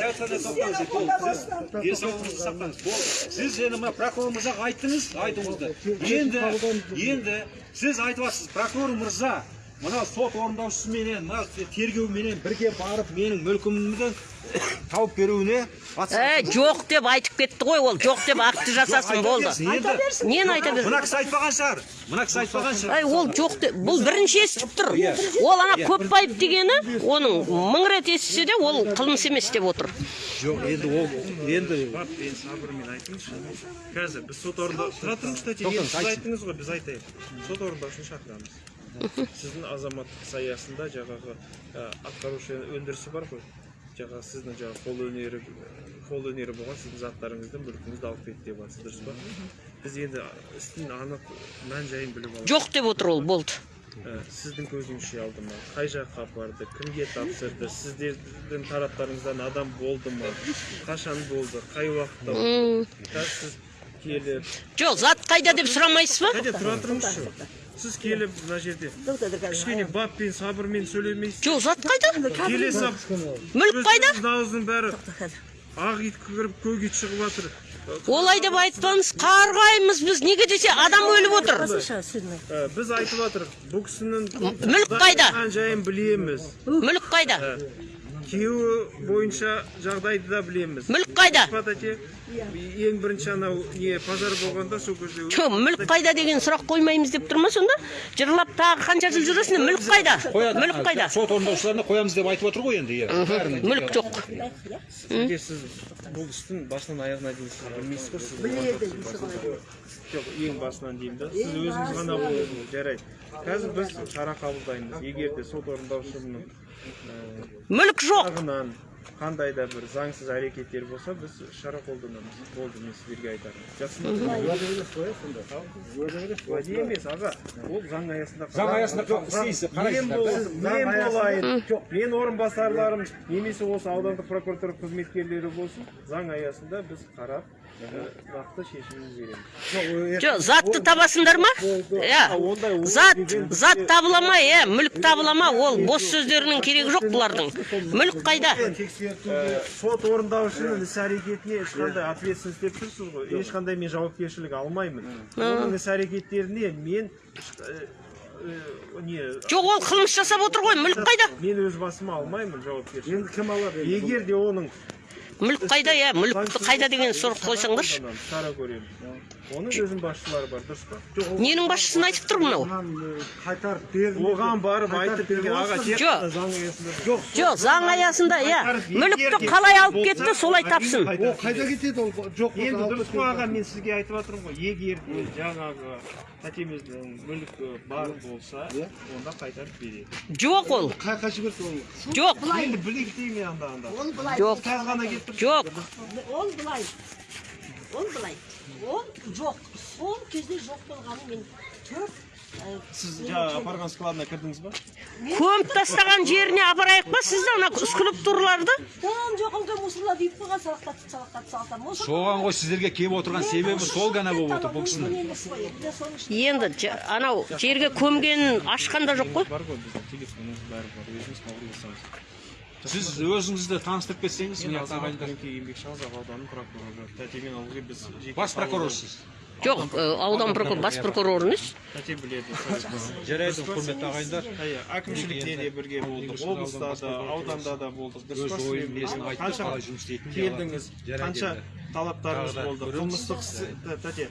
Speaker 3: сені қолдамасынан
Speaker 4: денсаулығыңызды сақтаңыз болды сіз енді мына прокурор мырзаға айттыңыз айтуыңызды енді енді сіз айтып жатсыз прокурор мырза мына сот орындаушысыменен мына тергеуменен бірге барып менің мүлкімді тауып беруіне
Speaker 2: Ә, жоқ деп айтып кетті ғой ол. Жоқ деп акті жасасын болды. нені айта бер
Speaker 4: мына кісі айтпаған шығар. Мына кісі айтпаған шығар.
Speaker 2: Ол жоқ деп. Бұл бірінші естіп тұр. Ол ана көпбаев дегені оның мың рет естісе де ол қылмыс емес деп отыр.
Speaker 4: Жоқ енді ол енді
Speaker 1: мен сабырмен айтыңызшы. Қазір біз сот орында тұра тұрыңыз
Speaker 4: Тоқтаңыз,
Speaker 1: сіз айттыңыз ғой біз айтайық. Сот орындаушыны шақырамыз. Сіздің азаматтық іс аясында жаңағы атқарушы өндірісі бар ғой жаңағы сіздің жаңағы қол өнері қол өнері болған сіздің заттарыңызды мүлкіңізді алып кетті деп жатсыз дұрыс па біз енді істің анық мән жайын біліп аламыз
Speaker 2: жоқ деп отыр ол болды
Speaker 1: сіздің көзіңізше алды ма қай жаққа апарды кімге тапсырды сіздердің тараптарыңыздан адам болды ма қашан болды қай уақытта қазір сіз келіп
Speaker 2: жоқ зат қайда деп сұрамайсыз ба
Speaker 1: тұра тұрыңызшы сіз келіп мына жерде кішкене баппен сабырмен сөйлемейсіз.
Speaker 2: Жоқ зат қайда?
Speaker 1: Келе сап
Speaker 2: мүлік қайда?
Speaker 1: дауыздың бәрі ақ ит кіріп көк ит шығып жатыр.
Speaker 2: Олай деп айтпаңыз қарғаймыз біз. Неге десе адам өліп отыр.
Speaker 1: Біз айтып жатырмық бұл кісінің
Speaker 2: мүлік қайда?
Speaker 1: жайын білеміз.
Speaker 2: Мүлік. Қайда?
Speaker 1: Күйеуі бойынша жағдайды да білеміз.
Speaker 2: Мүлік қайда?
Speaker 1: Ең бірінші анау не пожар болғанда сол кезде
Speaker 2: жоқ мүлік қайда деген сұрақ қоймаймыз деп тұр ма сонда? Жырлап тағы қанша жыл жүресің? Мүлік қайда? Мүлік қайда?
Speaker 4: Сот орындаушыларына қоямыз деп айтып отыр ғой енді иә.
Speaker 2: Мүлік жоқ.
Speaker 1: сізге сіз бұл істің басынан аяғына дейін сіз білмейсіз ғой сіз біледі жоқ ең басынан деймін да. Сіз өзіңіз ғана жарайды. Қазір біз шара қабылдаймыз. Егер де сот орындаушының
Speaker 2: мүлік жоқ.
Speaker 1: Жағынан қандай да бір заңсыз әрекеттер болса біз шара қолданамыз. Болды мен сіздерге айтарым. Жақсы. Уәде емес аға. Ол заң аясында
Speaker 4: заң аясында істейсіз
Speaker 1: мен бол- мен болайын. Мен орынбасарларым немесе осы аудандық прокуратура қызметкерлері болсын заң аясында біз қарап береміз.
Speaker 2: Жоқ затты табасыңдар ма? Иә. зат зат табыла ма? Иә мүлік табыла ма? ол бос сөздерінің керегі жоқ бұлардың. мүлік қайда?
Speaker 1: сот орындаушының іс әрекетіне ешқандай ответственность деп тұрсыз ғой. Ешқандай мен жауапкершілік алмаймын. Оның іс әрекеттеріне мен не
Speaker 2: жоқ ол қылмыс жасап отыр ғой мүлік қайда?
Speaker 1: мен өз басыма алмаймын жауапкершілік
Speaker 6: енді кім алады
Speaker 1: егер де оның
Speaker 2: мүлік қайда иә? Мүлікті қайда деген сұрақ қойсаңдаршы.
Speaker 1: шара көреміз оның өзінің басшылары бар дұрыс па? Жоқ
Speaker 2: ненің басшысын айтып тұр мынау?
Speaker 6: Оған, қайтарып берді
Speaker 1: оған барып айтып берген аға тек
Speaker 2: Жоқ.
Speaker 1: қана заң аясында жоқ
Speaker 2: жоқ заң аясында иә. мүлікті қалай алып кетті солай тапсын.
Speaker 6: ол қайда кетеді ол? Жоқ
Speaker 1: енді дұрыс қой аға мен сізге айтып жатырмын ғой. Егер де жаңағы тәтеміздің мүлкі бар болса онда қайтарып береді
Speaker 2: жоқ ол.
Speaker 6: Қай қай жіберді ол?
Speaker 2: Жоқ.
Speaker 1: Енді білейік деймін анда анда
Speaker 3: ол былай.
Speaker 2: Жоқ.
Speaker 1: Қазір ғана келіп тұр
Speaker 2: жоқ.
Speaker 3: Ол былай. Ол былай. Ол жоқ. Сол кезде жоқ болғаны мен төрт
Speaker 1: сіз жаңағы апарған складына кірдіңіз ба
Speaker 2: көміп тастаған жеріне апарайық па сізді ана скульптураларды
Speaker 3: там жоқ онда мусорларды үйіп қойған салақтатып салақтатып салақтатып
Speaker 4: соған ғой сіздерге келіп отырған себебі сол ғана болып отыр бұл кісінің
Speaker 3: енді
Speaker 2: анау жерге көмгенін ашқан да жоқ қой
Speaker 1: бар ғой біздің телефонымыз бәрі бар өзіміз хабарласамыз
Speaker 4: сіз өзіңізді таныстырып кетсеңіз
Speaker 1: Көңке еңбекшіқазақ ауданының прокуроры тәтемен ылғи біз
Speaker 4: бас прокурорсыз
Speaker 2: жоқ аудан прокурор бас прокурор. емес
Speaker 1: тәте біледі
Speaker 4: жарайды құрметті ағайындар.
Speaker 1: иә әкімшілікте де бірге болдық облыста да ауданда да болдық. Дұрыс қанша келдіңіз? қанша талаптарыңыз болды? Қылмыстық тәте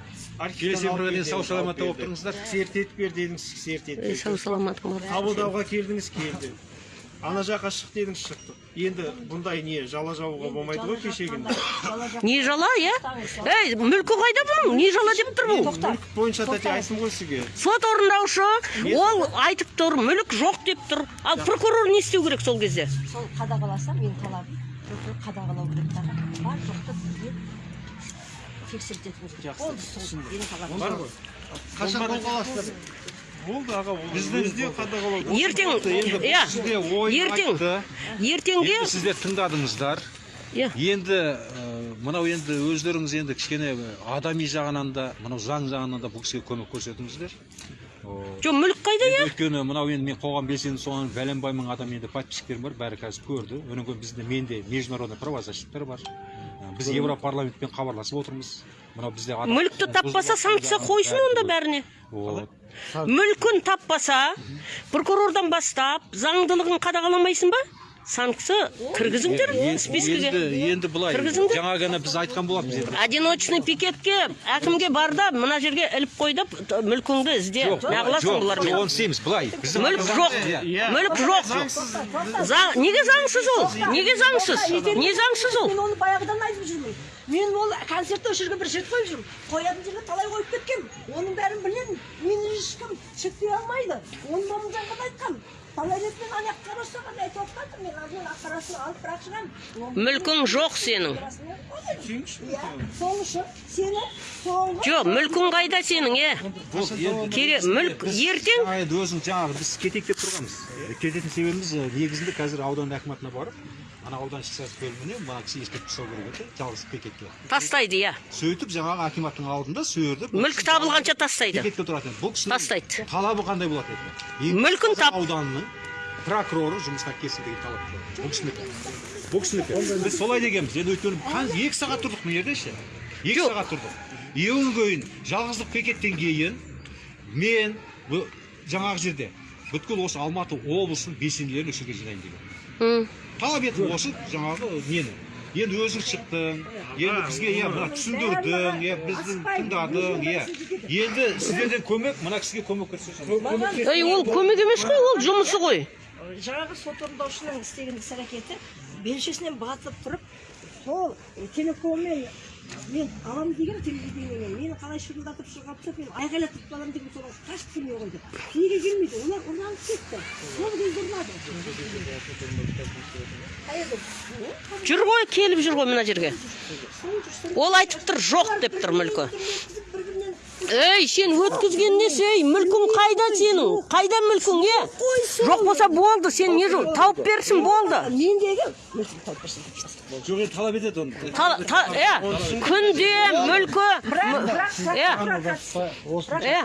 Speaker 4: келесі өмірге
Speaker 1: бердіңіз,
Speaker 4: сау саламатта болып тұрыңыздар.
Speaker 1: кісі ертетіп бер дедіңіз кісі ертетіп
Speaker 2: Ей, сау саламат
Speaker 1: қабылдауға келдіңіз келді. Ана жаққа шық дедіңіз шықтық енді бұндай не жала жабуға болмайды ғой кешегінде?
Speaker 2: не жала иә? Ей мүлкі қайда бұның? Не жала деп тұр бұл?
Speaker 1: мүлік бойынша тәте айттым ғой сізге.
Speaker 2: Сот орындаушы ол айтып тұр мүлік жоқ деп тұр. Ал прокурор не істеу керек сол кезде?
Speaker 3: Сол қадағаласа менің талабым прокурор қадағалау керек дағы бар жоқты бізге талабым
Speaker 1: бар ғой.
Speaker 6: Қашан қолға аласыздар
Speaker 1: болды аға ол бізде қадағалау
Speaker 2: ертең
Speaker 4: енді
Speaker 2: иә ертең ертеңге
Speaker 4: сіздер тыңдадыңыздар.
Speaker 2: Иә.
Speaker 4: Енді мынау енді өздеріңіз енді кішкене адами жағынан да мынау заң жағынан да бұл кісіге көмек көрсетіңіздер.
Speaker 2: Жоқ мүлік қайда иә?
Speaker 4: өйткені мынау енді мен қоғам белсенді соған бәленбай мың адам енді подписчиктерім бар бәрі қазір көрді. Одан кейін бізде менде международный правозащиттер бар. Біз европарламентпен хабарласып отырмыз. Мынау бізде
Speaker 2: мүлікті таппаса санкция қойсын онда бәріне.
Speaker 4: Вот.
Speaker 2: мүлкін таппаса прокурордан бастап заңдылығын қадағаламайсың ба? Санкция кіргізіңдер спискіге.
Speaker 4: енді енді былай
Speaker 2: Кіргізіңдер.
Speaker 4: жаңа ғана біз айтқан болатынбыз енді.
Speaker 2: Одиночный пикетке әкімге бар да мына жерге іліп қой т- мүлкіңді ізде. Неғыласың
Speaker 4: жоқ
Speaker 2: бұлармен?
Speaker 4: оны істейміз былай
Speaker 2: мүлік жоқ.
Speaker 4: Иә.
Speaker 2: мүлік жоқ. заң неге заңсыз ол? Неге заңсыз? Не заңсыз ол?
Speaker 3: мен оны баяғыдан айтып жүрмін. Мен ол концертте осы жерге бір жігіт қойып жүрмін. Қоятын жерге талай қойып кеткенмін оның бәрін білемін. Мені ешкім шектей алмайды. Оны момынжанға да айтқанмын талай рет мен ана жаққа қарасам айтып жатқанмын мен ана ақпарасын алып бірақ шығамын
Speaker 2: мүлкің жоқ сенің.
Speaker 3: Иә сол үшін сені
Speaker 2: жоқ мүлкің қайда сенің е? Керек мүлк ертең?
Speaker 4: енді өзің жаңағы біз кетейік деп тұрғанбыз. Кететін себебіміз негізінде қазір аудан әкіматына барып ана аудан ішкі бөліміне мына кісі ескертіп тастау керек еді жалғыз пикетке
Speaker 2: тастайды иә
Speaker 4: сөйтіп жаңағы акиматтың алдында сол жерде
Speaker 2: мүлік табылғанша тастайды
Speaker 4: пикетке тұратын еді. бұл кісінің
Speaker 2: Тастайды.
Speaker 4: талабы қандай болады еді
Speaker 2: Мүлкін тап-
Speaker 4: ауданының прокуроры жұмысқа келсін деген талап бұл кісінікі бұл кісінікі біз солай дегенбіз енді өйткені екі сағат тұрдық мына жерде ше екі сағат тұрдық ең кейін жалғыздық пикеттен кейін мен жаңағы жерде бүткіл осы алматы облысының белсенділерін осы жерге жинайын деген. Талап етіп осы жаңағы нені? Енді өзің шықтың енді бізге иә мына түсіндірдің иә біздің тыңдадың иә. Енді сіздерден көмек мына кісіге көмек көрсетсеңіз
Speaker 2: ей ол көмек емес қой ол жұмысы ғой.
Speaker 3: Жаңағы сот орындаушының істеген іс әрекеті белшесінен батып тұрып сол телефонмен мен аламын деген телевидениемен мені қалай шырылдатып тастап мен айғайлатып аламын деген содан қашып келмей қойды. Неге келмейді? Олар ұрланып кетті. Сол кезде ұрлады
Speaker 2: жүр ғой келіп жүр ғой мына жерге. Ол айтып тұр жоқ деп тұр мүлкі. Ей сен өткізген несі ей? Мүлкің қайда сенің? Қайда мүлкің е? Жоқ болса болды сен не жол тауып берсін болды
Speaker 3: мендегі мүлкін тауып берсін.
Speaker 4: Жоқ енді талап етеді оны
Speaker 2: Та- та- иә күнде мүлкі иә иә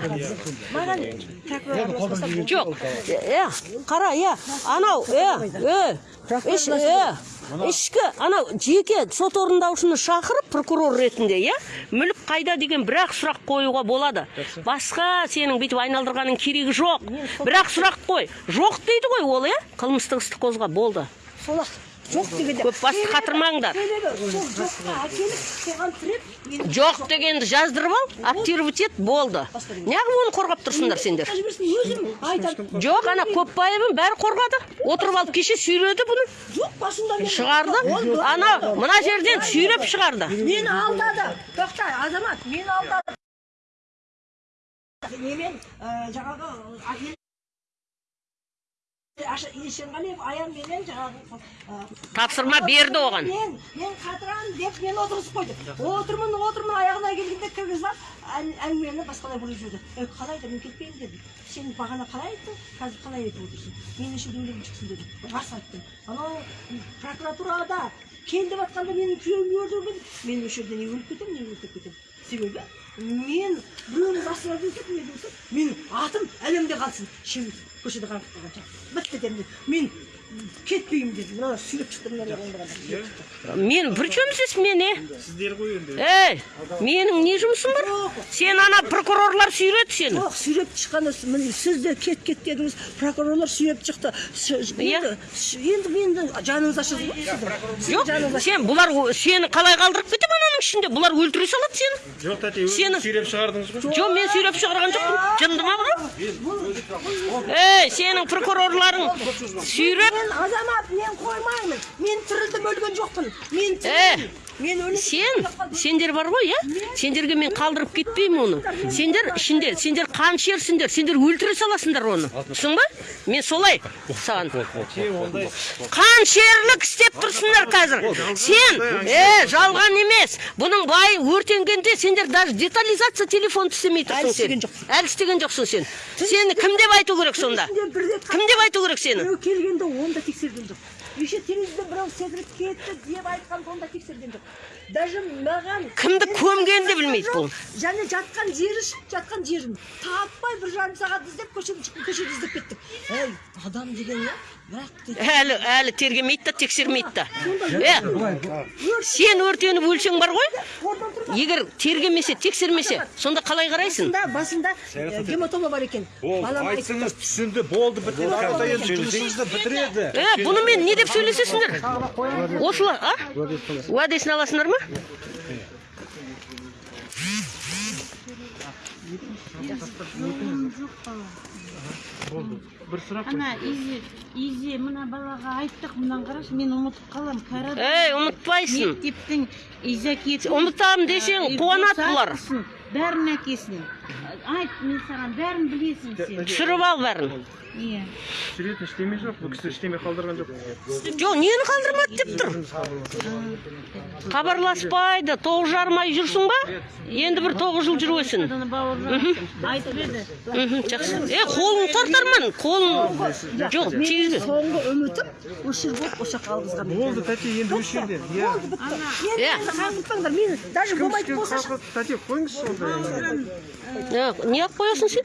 Speaker 2: жоқ иә қара иә анау иә е ішкі анау жеке сот орындаушыны шақырып прокурор ретінде иә мүлік қайда деген бір ақ сұрақ қоюға болады. Басқа сенің бүйтіп айналдырғанның керегі жоқ. Бір ақ сұрақ қой. Жоқ дейді ғой ол иә қылмыстық істі қозға болды.
Speaker 3: Сол ақ жоқ дегенде.
Speaker 2: Көп басты қатырмаңдар. Жоқ дегенді жаздырып ал актировать ет болды неғып оны қорғап тұрсыңдар сендер? Жоқ ана көпбаевын бәрі қорғады. Отырып алып кеше сүйреді бұны.
Speaker 3: Жоқ басында мен
Speaker 2: шығарды. Ана мына жерден сүйреп шығарды.
Speaker 3: Мені алдады. Тоқта азамат мені алдады. Немен жаңағы есенғалиев аянменен жаңағы ә,
Speaker 2: тапсырма берді оған
Speaker 3: мен мен қатырамын деп мені отырғызып қойды отырмын отырмын аяғына келгенде кіргізіп әңгімені басқалай бұрып жіберді қалай мен кетпеймін дедім сен бағана қалай айттың қазір қалай айтып отырсың мен үшін өлегім шықсын дедім рас айттым анау прокуратурада кел деп жатқанда менің күйеуімді өлтірген мен осы жерде не өліп кетемін не өліп кетемін себебі мен біреудің басына болса менің атым әлемде қалсын көшеде қаңғып қалғанша бітті дедім мен кетпеймін дедім мына сүйреп шықты мына
Speaker 2: мен при чем здесь мен е
Speaker 1: сіздер ғой енді
Speaker 2: ей менің не жұмысым бар сен ана прокурорлар сүйреді сені
Speaker 3: жоқ сүйреп шыққаны міне сіз де кет кет дедіңіз прокурорлар сүйреп шықты
Speaker 2: Иә.
Speaker 3: енді енді енді жаныңыз ашыды ғой
Speaker 2: жоқ сен бұлар сені қалай қалдырып кетем ананың ішінде бұлар өлтіре салады сені.
Speaker 1: Жоқ тәте
Speaker 2: сенің
Speaker 1: сүйреп шығардыңыз ғой
Speaker 2: жоқ мен сүйреп шығарған жоқпын. Жынды ма бұны ей сенің прокурорларың сүйреп
Speaker 3: мен азамат мен қоймаймын. Мен тірілдім өлген жоқпын. Мен
Speaker 2: Сен сендер бар ғой иә? Сендерге мен қалдырып кетпеймін оны. Сендер ішінде сендер қаншерсіңдер сендер өлтіре саласыңдар оны. Түсің ба? Мен солай саған. Қаншерлік істеп тұрсыңдар қазір. Сен е жалған емес. Бұның байы өртенгенде сендер даже детализация телефонды істемей тұрсың сен. әлі істеген жоқсың сен. Сені кім деп айту керек сонда? кім деп айту керек сені?
Speaker 3: Біреу келгенде оны да тексерген жоқ. Еще телевизорда біреу секіріп кетті деп айтқанда оны да тексерген жоқ даже маған
Speaker 2: кімді көмгенін де білмейді бұл.
Speaker 3: және жатқан жері жатқан жерін таппай бір жарым сағат іздеп көшеде көшеде іздеп кеттік. Ей адам деген иә
Speaker 2: әлі әлі тергемейді да тексермейді да. Е сен өртеніп өлсең бар ғой? Егер тергемесе тексермесе сонда қалай қарайсың?
Speaker 3: Басында басында гематома бар екен.
Speaker 4: Айтсыңыз түсінді, болды, бітіреді.
Speaker 2: е бұнымен не деп сөйлесесіңдер? Осылай а? Уәдесін аласыңдар ма?
Speaker 1: Бір сұрақ
Speaker 5: ана изе изе мына балаға айттық мынаны қарашы мен ұмытып қаламын кәрі
Speaker 2: ей ұмытпайсың.
Speaker 5: Мектептің изакеті
Speaker 2: ұмытамын десең қуанады бұлар
Speaker 5: бәрін әкесін айт мен саған бәрін білесің сен.
Speaker 2: түсіріп ал бәрін.
Speaker 5: Иә
Speaker 1: түсіретін ештеме жоқ бұл кісі ештеме қалдырған жоқ.
Speaker 2: Жоқ нені қалдырмады деп тұр? Хабарласпайды тоғыз жарым ай жүрсің ба? Енді бір тоғыз жыл жүресің
Speaker 5: айтып еді.
Speaker 2: Жақсы. Е қолын тартарман қолын жоқ тигізбе.
Speaker 3: соңғы үмітім осы жер болып осы жаққа алғызған
Speaker 1: болды тәте енді осы жерде иә.
Speaker 3: болды бітті
Speaker 2: Иә.
Speaker 3: қаңғытпаңдар мені даже болмайтын болса
Speaker 1: тәте қойыңызшы онда
Speaker 2: не қылып қоясың сен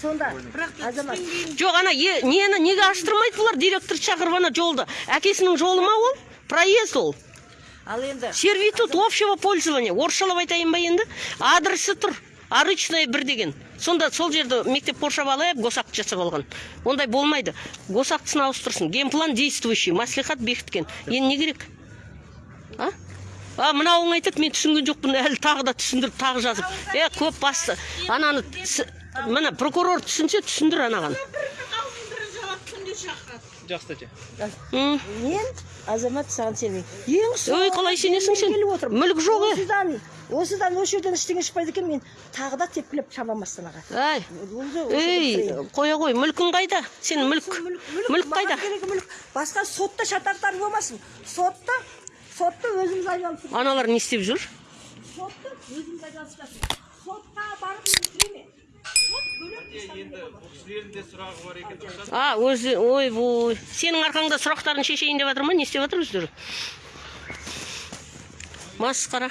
Speaker 3: сонда азамат
Speaker 2: жоқ ана нені неге аштырмайды бұлар директор шақырып ана жолды әкесінің жолы ма ол проезд ол
Speaker 3: ал енді
Speaker 2: сервитут общего пользования. Орысшалап айтайын ба енді. Адресі тұр. Арычная бір деген. Сонда сол жерді мектеп қоршап алып госакт жасап алған. Ондай болмайды. Госактысын ауыстырсын. Генплан действующий. Маслихат бекіткен. Енді не керек? А? А мынауың айтады мен түсінген жоқпын әлі тағы да түсіндіріп тағы жазып е көп басты ананы міне прокурор түсінсе түсіндір анаған.
Speaker 1: Жақсы тәте
Speaker 3: мен азамат саған сенбеймін. Ең
Speaker 2: Ой, қалай сенесің сен?
Speaker 3: келіп отырмын.
Speaker 2: Мүлік жоқ, е.
Speaker 3: осыдан осыдан осы жерден ештеңе шықпайды екен мен тағы да тепкілеп шабамын астанаға
Speaker 2: әй ей қоя қой мүлкің қайда? Сен мүлк мүлк қайда?
Speaker 3: мүлік. Басқа сотта шатақтар болмасын сотта сотта өзіміз айналысып
Speaker 2: аналар не істеп жүр
Speaker 3: сотта өзіміз айналысып сотқа барып
Speaker 1: кісілердің де сұрағы бар екен рұқсат
Speaker 2: а өзі ойбой сенің арқаңда сұрақтарын шешейін деп жатыр ма не істеп жатыр өздері масқара